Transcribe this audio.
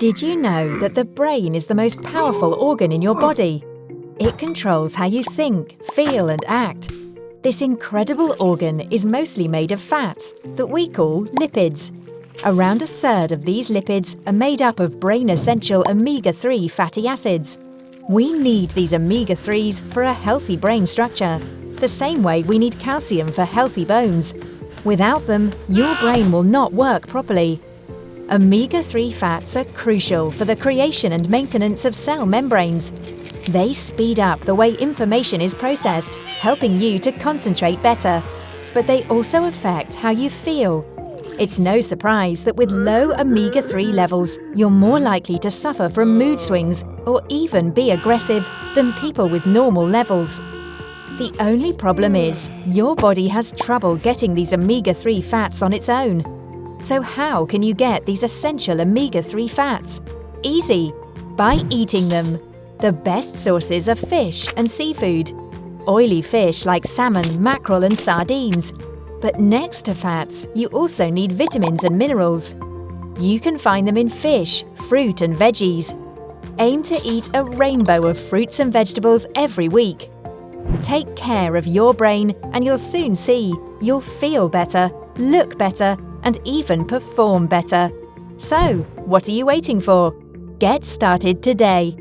Did you know that the brain is the most powerful organ in your body? It controls how you think, feel and act. This incredible organ is mostly made of fats that we call lipids. Around a third of these lipids are made up of brain-essential omega-3 fatty acids. We need these omega-3s for a healthy brain structure, the same way we need calcium for healthy bones. Without them, your brain will not work properly. Omega-3 fats are crucial for the creation and maintenance of cell membranes. They speed up the way information is processed, helping you to concentrate better. But they also affect how you feel. It's no surprise that with low omega-3 levels, you're more likely to suffer from mood swings or even be aggressive than people with normal levels. The only problem is, your body has trouble getting these omega-3 fats on its own. So how can you get these essential omega-3 fats? Easy! By eating them. The best sources are fish and seafood. Oily fish like salmon, mackerel and sardines. But next to fats, you also need vitamins and minerals. You can find them in fish, fruit and veggies. Aim to eat a rainbow of fruits and vegetables every week. Take care of your brain and you'll soon see you'll feel better, look better and even perform better. So, what are you waiting for? Get started today.